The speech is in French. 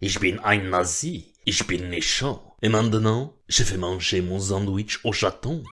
Ich bin ein Nazi. Ich bin méchant. Et maintenant, je vais manger mon sandwich au chaton.